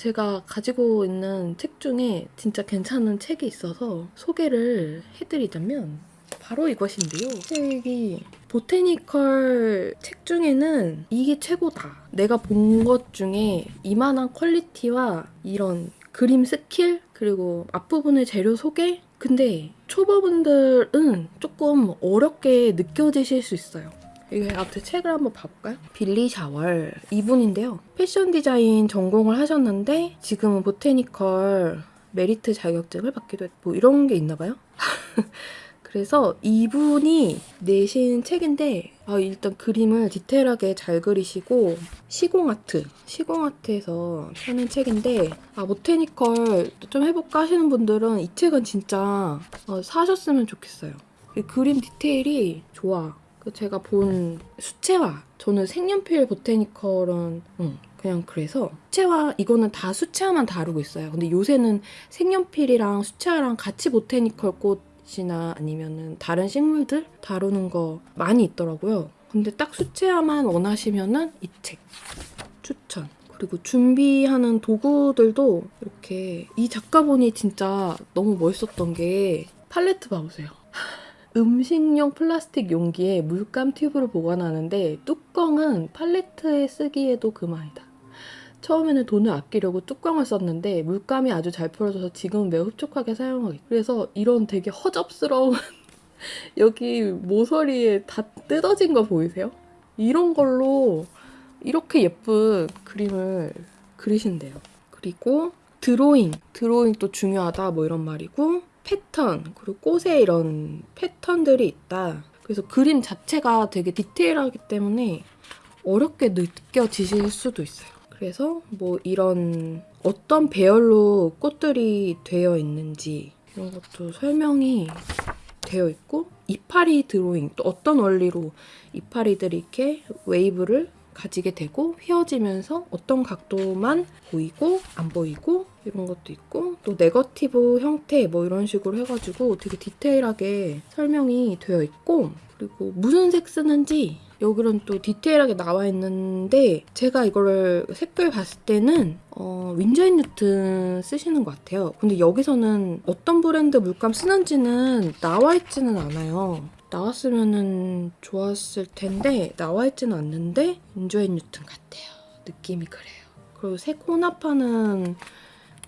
제가 가지고 있는 책 중에 진짜 괜찮은 책이 있어서 소개를 해드리자면 바로 이것인데요. 책이 botanical 책 중에는 이게 최고다. 내가 본 것 중에 이만한 quality와 이런 그림 스킬 그리고 앞부분의 재료 소개 근데 초보분들은 조금 어렵게 느껴지실 수 있어요. 이게 앞에 책을 한번 봐볼까요? Billy Showell 이분인데요. 패션 디자인 전공을 하셨는데 지금은 botanical 메리트 자격증을 받기도 했고 뭐 이런 게 있나 봐요. 그래서 이분이 내신 책인데 아, 일단 그림을 디테일하게 잘 그리시고 시공아트, 시공아트에서 펴낸 책인데 아 보테니컬 좀 해볼까 하시는 분들은 이 책은 진짜 어, 사셨으면 좋겠어요. 이 그림 디테일이 좋아. 그 제가 본 수채화 저는 색연필 보테니컬은 응, 그냥 그래서 수채화 이거는 다 수채화만 다루고 있어요. 근데 요새는 색연필이랑 수채화랑 같이 보테니컬 꽃이나 아니면은 다른 식물들 다루는 거 많이 있더라고요. 근데 딱 수채화만 원하시면은 이 책 추천. 그리고 준비하는 도구들도 이렇게 이 작가분이 진짜 너무 멋있었던 게 팔레트 봐보세요. 음식용 플라스틱 용기에 물감 튜브를 보관하는데 뚜껑은 팔레트에 쓰기에도 그만이다. 처음에는 돈을 아끼려고 뚜껑을 썼는데 물감이 아주 잘 풀어져서 지금은 매우 흡족하게 사용하게. 그래서 이런 되게 허접스러운 여기 모서리에 다 뜯어진 거 보이세요? 이런 걸로 이렇게 예쁜 그림을 그리신대요. 그리고 드로잉, 드로잉 또 중요하다 뭐 이런 말이고 패턴 그리고 꽃에 이런 패턴들이 있다. 그래서 그림 자체가 되게 디테일하기 때문에 어렵게 느껴지실 수도 있어요. 그래서 뭐 이런 어떤 배열로 꽃들이 되어 있는지 이런 것도 설명이 되어 있고 이파리 드로잉 또 어떤 원리로 이파리들이 이렇게 웨이브를 가지게 되고 휘어지면서 어떤 각도만 보이고 안 보이고 이런 것도 있고 또 네거티브 형태 뭐 이런 식으로 해가지고 되게 디테일하게 설명이 되어 있고 그리고 무슨 색 쓰는지 여기는 또 디테일하게 나와 있는데 제가 이거를 색깔 봤을 때는 어, 윈저인 뉴튼 쓰시는 것 같아요. 근데 여기서는 어떤 브랜드 물감 쓰는지는 나와 있지는 않아요. 나왔으면 좋았을 텐데 나와 있지는 않는데 윈저인 뉴튼 같아요. 느낌이 그래요. 그리고 색 혼합하는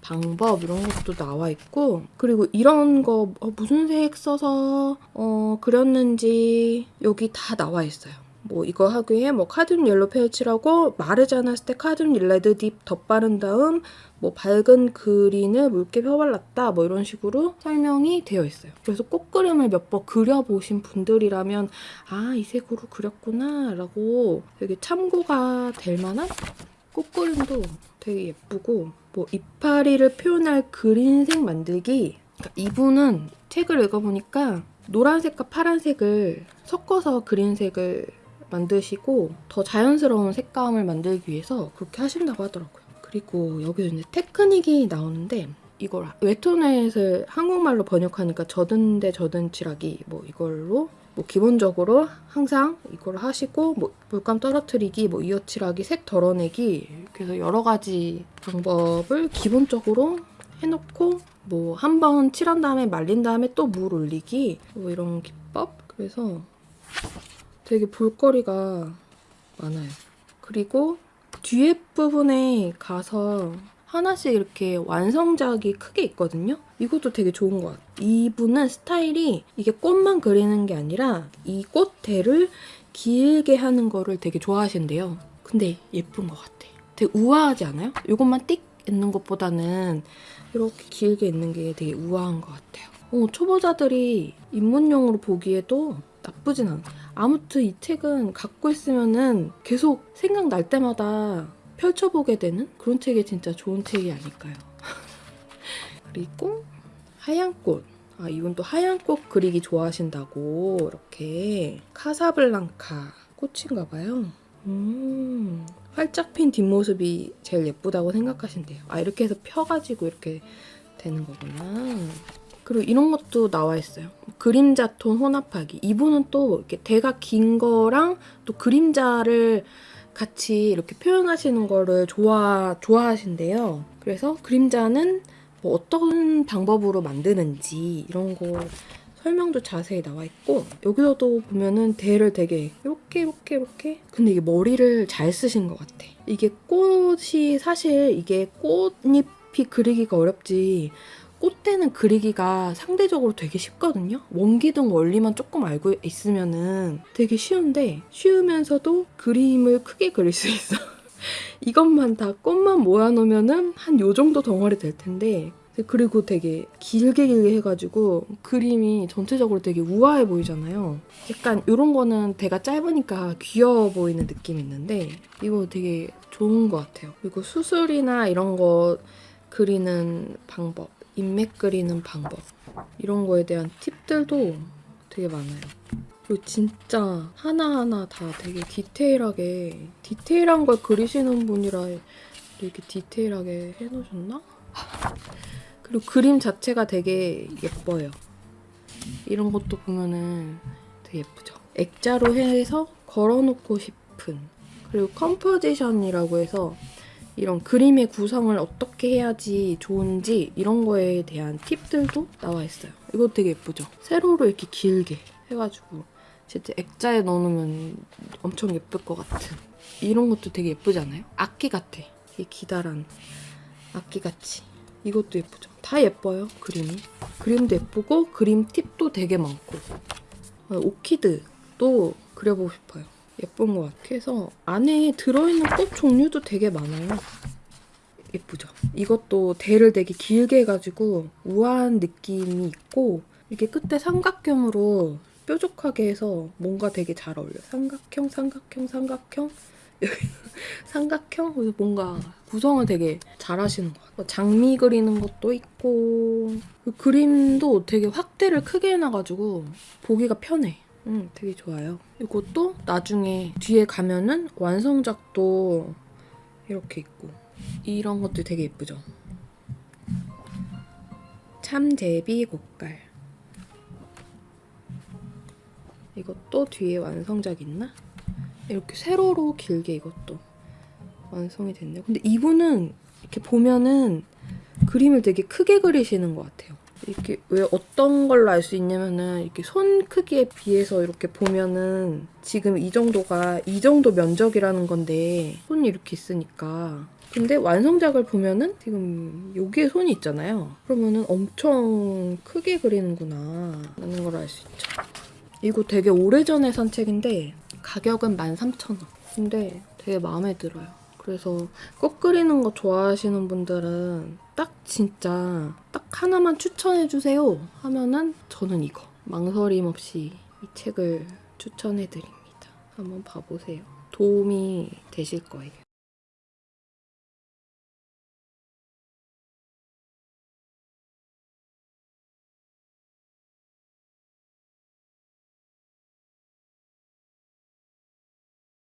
방법 이런 것도 나와 있고 그리고 이런 거 어, 무슨 색 써서 어, 그렸는지 여기 다 나와 있어요. 뭐 이거 하기 에 뭐 cadmium yellow 마르지 않았을 때 cadmium red deep 덧바른 다음 뭐 밝은 green을 묽게 펴발랐다 뭐 이런 식으로 설명이 되어 있어요. 그래서 꽃그림을 몇 번 그려보신 분들이라면 아 이 색으로 그렸구나 라고 되게 참고가 될 만한 꽃그림도 되게 예쁘고 뭐 이파리를 표현할 green색 만들기 그러니까 이분은 책을 읽어보니까 노란색과 파란색을 섞어서 그린색을 만드시고 더 자연스러운 색감을 만들기 위해서 그렇게 하신다고 하더라고요. 그리고 여기서 이제 테크닉이 나오는데 이걸 웹툰넷을 한국말로 번역하니까 젖은 데 젖은 칠하기 뭐 이걸로 뭐 기본적으로 항상 이걸 하시고 뭐 물감 떨어뜨리기, 뭐 이어칠하기, 색 덜어내기 그래서 여러 가지 방법을 기본적으로 해놓고 뭐 한 번 칠한 다음에 말린 다음에 또 물 올리기 뭐 이런 기법 그래서 되게 볼거리가 많아요. 그리고 뒤에 부분에 가서 하나씩 이렇게 완성작이 크게 있거든요. 이것도 되게 좋은 것 같아요. 이분은 스타일이 이게 꽃만 그리는 게 아니라 이 꽃대를 길게 하는 거를 되게 좋아하신대요. 근데 예쁜 것 같아. 되게 우아하지 않아요? 이것만 띡 있는 것보다는 이렇게 길게 있는 게 되게 우아한 것 같아요. 어, 초보자들이 입문용으로 보기에도 나쁘진 않아. 아무튼 이 책은 갖고 있으면은 계속 생각날 때마다 펼쳐보게 되는 그런 책이 진짜 좋은 책이 아닐까요? 그리고 하얀 꽃. 아, 이분 또 하얀 꽃 그리기 좋아하신다고 이렇게 카사블랑카 꽃인가 봐요. 음, 활짝 핀 뒷모습이 제일 예쁘다고 생각하신대요. 아, 이렇게 해서 펴가지고 이렇게 되는 거구나. 그리고 이런 것도 나와 있어요. 그림자 톤 혼합하기. 이분은 또 이렇게 대가 긴 거랑 또 그림자를 같이 이렇게 표현하시는 거를 좋아, 좋아하신대요. 그래서 그림자는 뭐 어떤 방법으로 만드는지 이런 거 설명도 자세히 나와 있고 여기서도 보면은 대를 되게 이렇게 이렇게 이렇게 근데 이게 머리를 잘 쓰신 것 같아. 이게 꽃이 사실 이게 꽃잎이 그리기가 어렵지 꽃대는 그리기가 상대적으로 되게 쉽거든요. 원기둥 원리만 조금 알고 있으면은 되게 쉬운데 쉬우면서도 그림을 크게 그릴 수 있어. 이것만 다 꽃만 모아놓으면은 한 요 정도 덩어리 될 텐데 그리고 되게 길게 길게 해가지고 그림이 전체적으로 되게 우아해 보이잖아요. 약간 이런 거는 대가 짧으니까 귀여워 보이는 느낌이 있는데 이거 되게 좋은 것 같아요. 그리고 수술이나 이런 거 그리는 방법, 인맥 그리는 방법 이런 거에 대한 팁들도 되게 많아요. 그리고 진짜 하나하나 다 되게 디테일하게 디테일한 걸 그리시는 분이라 이렇게 디테일하게 해놓으셨나? 그리고 그림 자체가 되게 예뻐요. 이런 것도 보면은 되게 예쁘죠. 액자로 해서 걸어놓고 싶은 그리고 composition이라고 해서 이런 그림의 구성을 어떻게 해야지 좋은지 이런 거에 대한 팁들도 나와 있어요. 이거 되게 예쁘죠? 세로로 이렇게 길게 해가지고 진짜 액자에 넣어놓으면 엄청 예쁠 것 같은 이런 것도 되게 예쁘지 않아요? 악기 같아. 이게 기다란 악기같이. 이것도 예쁘죠? 다 예뻐요, 그림이. 그림도 예쁘고 그림 팁도 되게 많고 어, 오키드도 그려보고 싶어요. 예쁜 것 같아요. 그래서 안에 들어있는 꽃 종류도 되게 많아요. 예쁘죠? 이것도 대를 되게 길게 해가지고 우아한 느낌이 있고 이게 끝에 삼각형으로 뾰족하게 해서 뭔가 되게 잘 어울려요. 삼각형, 삼각형, 삼각형. 삼각형? 뭔가 구성을 되게 잘 하시는 것 같아요. 장미 그리는 것도 있고 그 그림도 되게 확대를 크게 해놔가지고 보기가 편해. 음, 되게 좋아요. 이것도 나중에 뒤에 가면은 완성작도 이렇게 있고 이런 것도 되게 예쁘죠. 참제비 꽃갈 이것도 뒤에 완성작 있나? 이렇게 세로로 길게 이것도 완성이 됐네요. 근데 이분은 이렇게 보면은 그림을 되게 크게 그리시는 것 같아요. 이렇게 왜 어떤 걸로 알 수 있냐면은 이렇게 손 크기에 비해서 이렇게 보면은 지금 이 정도가 이 정도 면적이라는 건데 손이 이렇게 있으니까 근데 완성작을 보면은 지금 여기에 손이 있잖아요. 그러면은 엄청 크게 그리는구나 라는 걸 알 수 있죠. 이거 되게 오래전에 산 책인데 가격은 13,000원. 근데 되게 마음에 들어요. 그래서 꽃 그리는 거 좋아하시는 분들은 딱 진짜 딱 하나만 추천해주세요 하면은 저는 이거. 망설임 없이 이 책을 추천해드립니다. 한번 봐보세요. 도움이 되실 거예요.